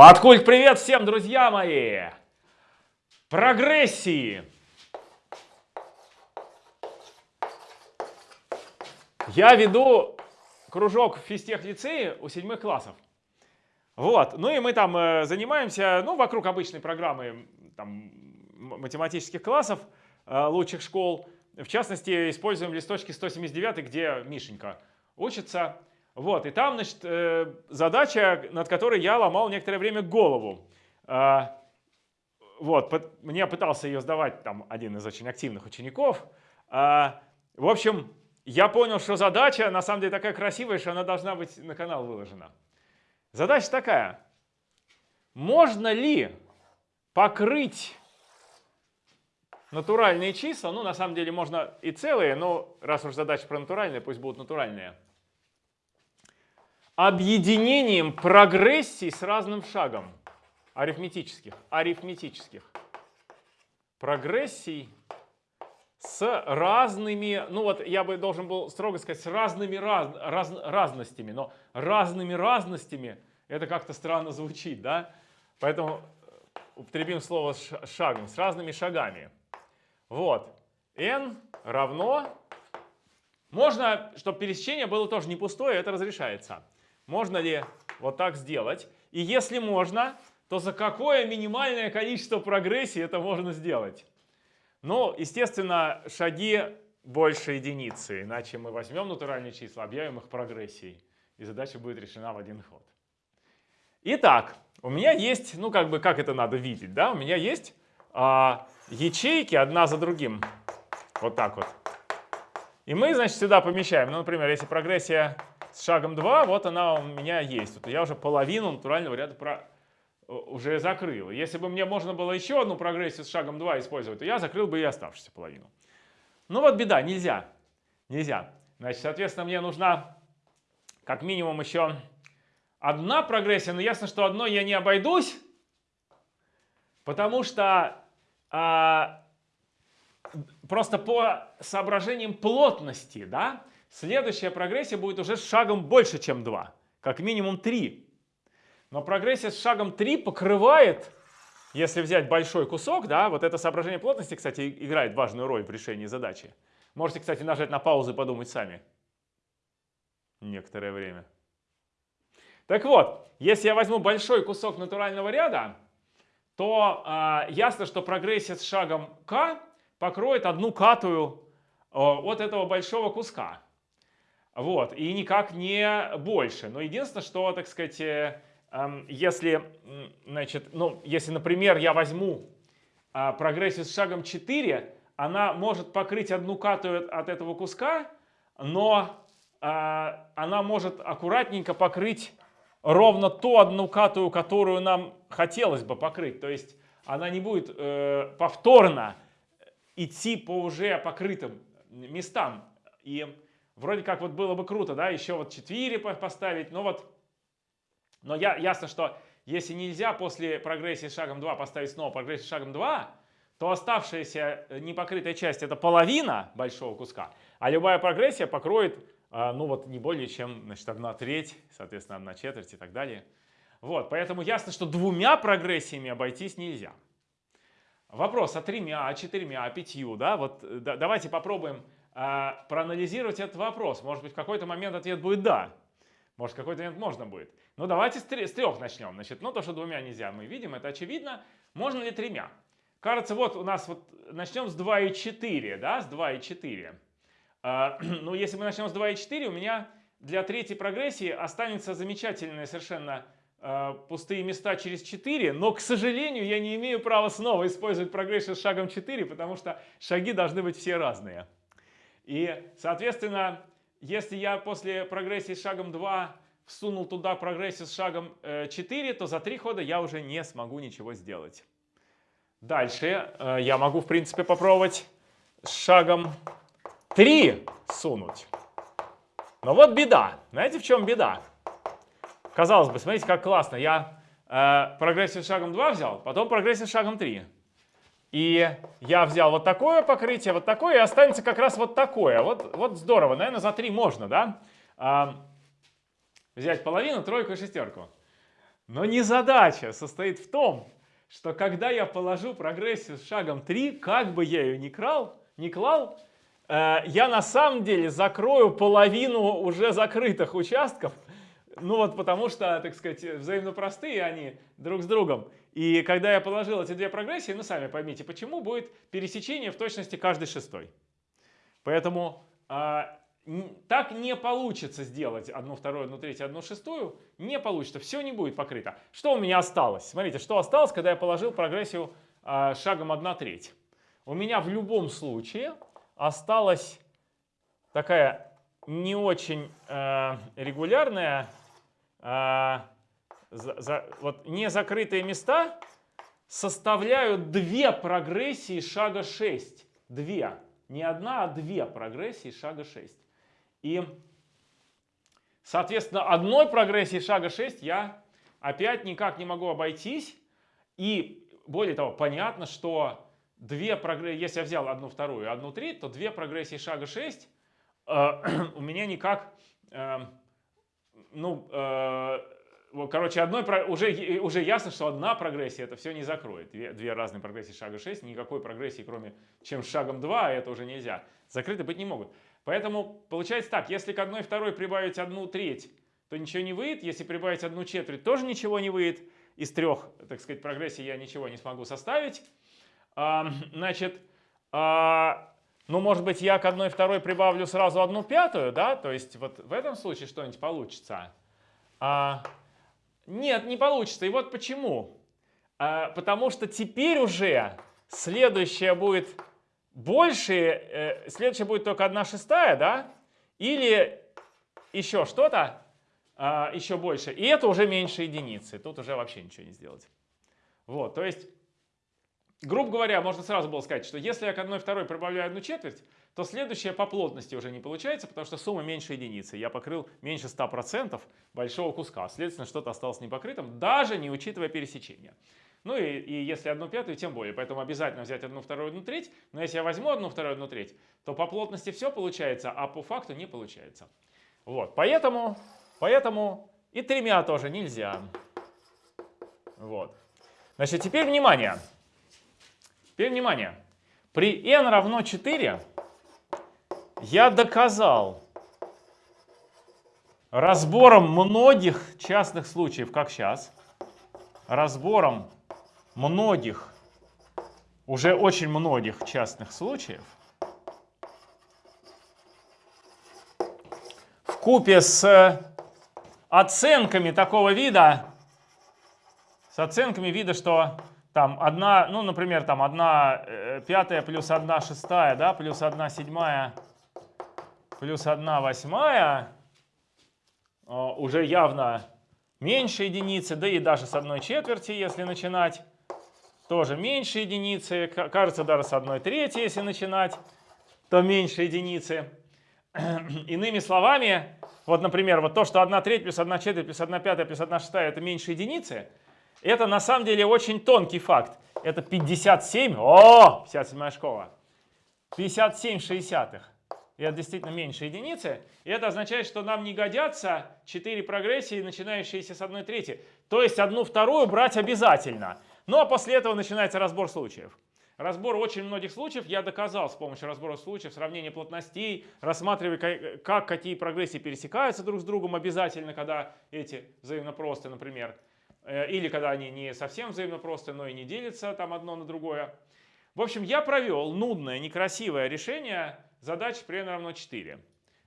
Маткульт, привет всем, друзья мои! Прогрессии. Я веду кружок в физтех-лицее у седьмых классов. Вот, ну и мы там э, занимаемся, ну, вокруг обычной программы там, математических классов э, лучших школ. В частности, используем листочки 179, где Мишенька учится. Вот, и там, значит, э, задача, над которой я ломал некоторое время голову. А, вот, мне пытался ее сдавать там один из очень активных учеников. А, в общем, я понял, что задача на самом деле такая красивая, что она должна быть на канал выложена. Задача такая. Можно ли покрыть натуральные числа, ну на самом деле можно и целые, но раз уж задача про натуральные, пусть будут натуральные, объединением прогрессий с разным шагом. Арифметических. Арифметических. Прогрессий с разными, ну вот я бы должен был строго сказать, с разными раз, раз, разностями, но разными разностями это как-то странно звучит, да? Поэтому употребим слово шагом, с разными шагами. Вот, n равно, можно, чтобы пересечение было тоже не пустое, это разрешается. Можно ли вот так сделать? И если можно, то за какое минимальное количество прогрессии это можно сделать? Ну, естественно, шаги больше единицы, иначе мы возьмем натуральные числа, объявим их прогрессией, и задача будет решена в один ход. Итак, у меня есть, ну как бы, как это надо видеть, да? У меня есть а, ячейки одна за другим, вот так вот. И мы, значит, сюда помещаем, ну, например, если прогрессия с шагом 2, вот она у меня есть. Вот я уже половину натурального ряда про... Э, уже закрыл. Если бы мне можно было еще одну прогрессию с шагом 2 использовать, то я закрыл бы и оставшуюся половину. Ну вот беда, нельзя. Нельзя. Значит, соответственно, мне нужна как минимум еще одна прогрессия, но ясно, что одной я не обойдусь, потому что а, просто по соображениям плотности, да, Следующая прогрессия будет уже с шагом больше, чем 2, как минимум 3. Но прогрессия с шагом 3 покрывает, если взять большой кусок, да, вот это соображение плотности, кстати, играет важную роль в решении задачи. Можете, кстати, нажать на паузу и подумать сами. Некоторое время. Так вот, если я возьму большой кусок натурального ряда, то э, ясно, что прогрессия с шагом k покроет одну катую э, от этого большого куска. Вот, и никак не больше. Но единственное, что, так сказать, э, если, значит, ну, если, например, я возьму а, прогрессию с шагом 4, она может покрыть одну катую от этого куска, но а, она может аккуратненько покрыть ровно ту одну катую, которую нам хотелось бы покрыть. То есть она не будет э, повторно идти по уже покрытым местам. И Вроде как вот было бы круто, да, еще вот 4 поставить, но вот, но я, ясно, что если нельзя после прогрессии шагом 2 поставить снова прогрессию шагом 2, то оставшаяся э, непокрытая часть это половина большого куска, а любая прогрессия покроет, э, ну вот не более чем, значит, 1 треть, соответственно, 1 четверть и так далее. Вот, поэтому ясно, что двумя прогрессиями обойтись нельзя. Вопрос, а тремя, а четырьмя, а пятью, да, вот э, да, давайте попробуем проанализировать этот вопрос. Может быть, в какой-то момент ответ будет «да». Может, в какой-то момент можно будет. Ну, давайте с, с трех начнем. Значит, ну, то, что двумя нельзя, мы видим, это очевидно. Можно ли тремя? Кажется, вот у нас вот начнем с 2,4, да, с 2,4. А, ну, если мы начнем с 2,4, у меня для третьей прогрессии останется замечательные совершенно а, пустые места через 4, но, к сожалению, я не имею права снова использовать прогрессию с шагом 4, потому что шаги должны быть все разные. И, соответственно, если я после прогрессии с шагом 2 всунул туда прогрессию с шагом 4, э, то за 3 хода я уже не смогу ничего сделать. Дальше э, я могу, в принципе, попробовать с шагом 3 сунуть. Но вот беда. Знаете, в чем беда? Казалось бы, смотрите, как классно. Я э, прогрессию с шагом 2 взял, потом прогрессию с шагом 3. И я взял вот такое покрытие, вот такое, и останется как раз вот такое. Вот, вот здорово, наверное, за 3 можно, да? А, взять половину, тройку и шестерку. Но не задача состоит в том, что когда я положу прогрессию с шагом 3, как бы я ее ни крал, не клал, э, я на самом деле закрою половину уже закрытых участков, ну вот потому что, так сказать, взаимно простые они друг с другом. И когда я положил эти две прогрессии, ну сами поймите, почему будет пересечение в точности каждый шестой. Поэтому а, так не получится сделать одну вторую, одну третью, одну шестую. Не получится, все не будет покрыто. Что у меня осталось? Смотрите, что осталось, когда я положил прогрессию а, шагом 1 треть. У меня в любом случае осталась такая не очень э, регулярная а, за, за, вот незакрытые места составляют две прогрессии шага 6. Две. Не одна, а две прогрессии шага 6. И, соответственно, одной прогрессии шага 6 я опять никак не могу обойтись. И, более того, понятно, что две прогрессии, если я взял одну вторую и одну треть, то две прогрессии шага 6 э, у меня никак... Э, ну, э, короче, одной, уже, уже ясно, что одна прогрессия это все не закроет. Две, две разные прогрессии шага 6, никакой прогрессии, кроме чем шагом 2, это уже нельзя. Закрыты быть не могут. Поэтому получается так, если к одной второй прибавить одну треть, то ничего не выйдет. Если прибавить одну четверть, тоже ничего не выйдет. Из трех, так сказать, прогрессий я ничего не смогу составить. А, значит, а, ну, может быть, я к одной второй прибавлю сразу одну пятую, да? То есть вот в этом случае что-нибудь получится. А, нет, не получится. И вот почему. А, потому что теперь уже следующее будет больше, э, следующее будет только одна шестая, да? Или еще что-то, а, еще больше. И это уже меньше единицы. Тут уже вообще ничего не сделать. Вот, то есть грубо говоря, можно сразу было сказать, что если я к одной второй прибавляю одну четверть, то следующее по плотности уже не получается, потому что сумма меньше единицы. Я покрыл меньше 100% большого куска. Следовательно, что-то осталось непокрытым, даже не учитывая пересечения. Ну и, и если одну пятую, тем более. Поэтому обязательно взять одну вторую, одну треть. Но если я возьму одну вторую, одну треть, то по плотности все получается, а по факту не получается. Вот, поэтому, поэтому и тремя тоже нельзя. Вот. Значит, теперь внимание. Теперь внимание. При n равно 4 я доказал разбором многих частных случаев, как сейчас, разбором многих, уже очень многих частных случаев, в купе с оценками такого вида, с оценками вида, что там одна, ну, например, там одна э, пятая плюс одна шестая, да, плюс одна седьмая, плюс одна восьмая, уже явно меньше единицы, да и даже с одной четверти, если начинать, тоже меньше единицы, кажется, даже с одной трети, если начинать, то меньше единицы. Иными словами, вот, например, вот то, что 1 треть плюс 1 четверть плюс 1 пятая плюс 1 шестая это меньше единицы – это на самом деле очень тонкий факт. Это 57, о, 57 школа. 57 шестьдесятых. Это действительно меньше единицы. И это означает, что нам не годятся 4 прогрессии, начинающиеся с 1 трети. То есть одну вторую брать обязательно. Ну а после этого начинается разбор случаев. Разбор очень многих случаев я доказал с помощью разбора случаев, сравнения плотностей, рассматривая, как какие прогрессии пересекаются друг с другом обязательно, когда эти взаимно просты, например. Э, или когда они не совсем взаимно просты, но и не делятся там одно на другое. В общем, я провел нудное, некрасивое решение задачи при n равно 4.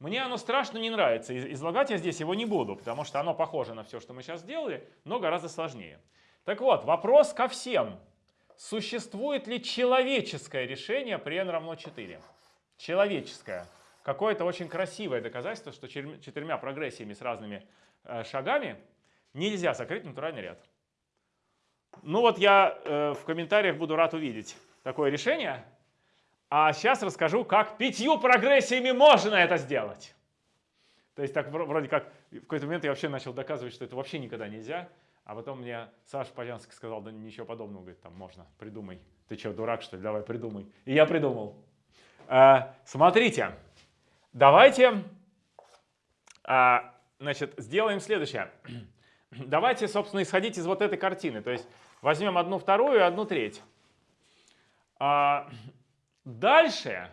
Мне оно страшно не нравится, излагать я здесь его не буду, потому что оно похоже на все, что мы сейчас сделали, но гораздо сложнее. Так вот, вопрос ко всем. Существует ли человеческое решение при n равно 4? Человеческое. Какое-то очень красивое доказательство, что четырьмя прогрессиями с разными э, шагами нельзя закрыть натуральный ряд. Ну вот я э, в комментариях буду рад увидеть такое решение. А сейчас расскажу, как пятью прогрессиями можно это сделать. То есть так вроде как в какой-то момент я вообще начал доказывать, что это вообще никогда нельзя. А потом мне Саша Полянский сказал, да ничего подобного, говорит, там можно, придумай. Ты что, дурак что ли? Давай придумай. И я придумал. Э, смотрите, давайте э, значит, сделаем следующее. Давайте, собственно, исходить из вот этой картины. То есть возьмем одну вторую и одну треть. А, дальше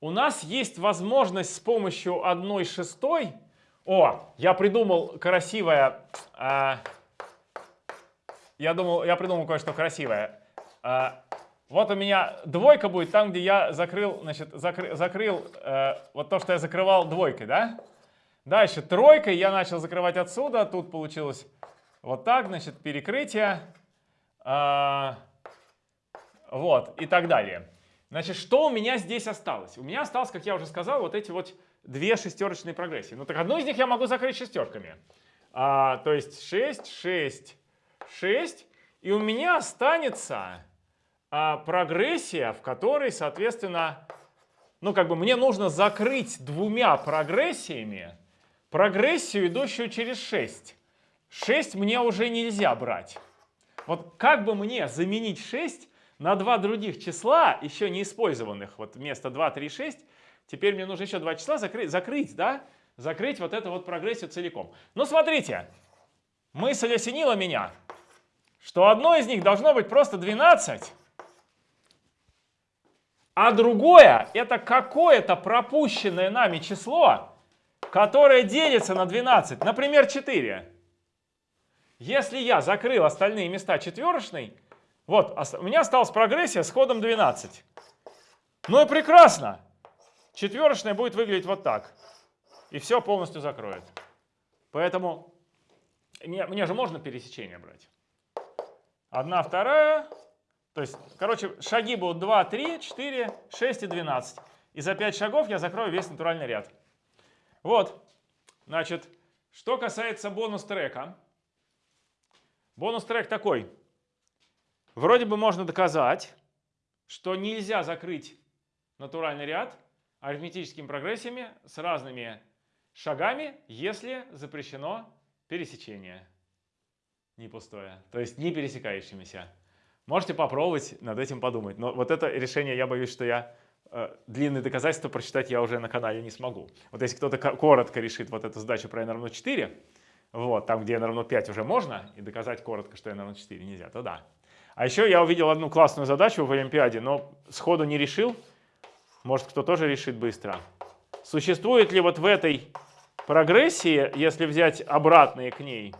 у нас есть возможность с помощью одной шестой... О, я придумал красивое... А, я, думал, я придумал кое-что красивое. А, вот у меня двойка будет там, где я закрыл, значит, закры, закрыл э, вот то, что я закрывал двойкой, да? Дальше тройкой я начал закрывать отсюда, тут получилось вот так, значит, перекрытие, э, вот, и так далее. Значит, что у меня здесь осталось? У меня осталось, как я уже сказал, вот эти вот две шестерочные прогрессии. Ну так одну из них я могу закрыть шестерками. А, то есть 6, 6, 6. И у меня останется а, прогрессия, в которой, соответственно, ну как бы мне нужно закрыть двумя прогрессиями прогрессию, идущую через 6. 6 мне уже нельзя брать. Вот как бы мне заменить 6 на два других числа, еще не использованных, вот вместо 2, 3, 6, теперь мне нужно еще два числа закрыть, закрыть, да? Закрыть вот эту вот прогрессию целиком. Ну смотрите, мысль осенила меня, что одно из них должно быть просто 12, а другое это какое-то пропущенное нами число, которое делится на 12, например, 4. Если я закрыл остальные места четверочной, вот, у меня осталась прогрессия с ходом 12. Ну и прекрасно. Четверочная будет выглядеть вот так. И все полностью закроет. Поэтому мне, мне же можно пересечение брать. Одна, вторая, то есть, короче, шаги будут 2, 3, 4, 6 и 12. И за 5 шагов я закрою весь натуральный ряд. Вот. Значит, что касается бонус-трека. Бонус-трек такой. Вроде бы можно доказать, что нельзя закрыть натуральный ряд арифметическими прогрессиями с разными шагами, если запрещено пересечение. Не пустое. То есть не пересекающимися. Можете попробовать над этим подумать. Но вот это решение, я боюсь, что я длинные доказательства прочитать я уже на канале не смогу. Вот если кто-то коротко решит вот эту задачу про n равно 4, вот, там, где n равно 5 уже можно, и доказать коротко, что n равно 4 нельзя, то да. А еще я увидел одну классную задачу в Олимпиаде, но сходу не решил. Может, кто тоже решит быстро. Существует ли вот в этой прогрессии, если взять обратные к ней,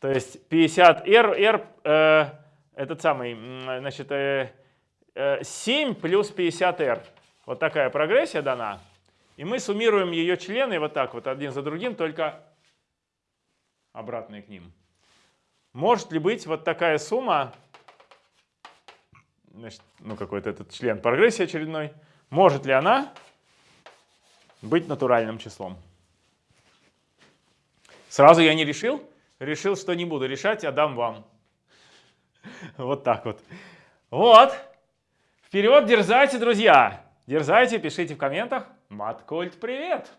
то есть 50R, R, э, этот самый, значит, э, э, 7 плюс 50R. Вот такая прогрессия дана. И мы суммируем ее члены вот так вот, один за другим, только обратные к ним. Может ли быть вот такая сумма, значит, ну какой-то этот член прогрессии очередной, может ли она быть натуральным числом? Сразу я не решил, решил, что не буду решать, а дам вам. Вот так вот. Вот. Вперед, дерзайте, друзья. Дерзайте, пишите в комментах. Маткульт, привет!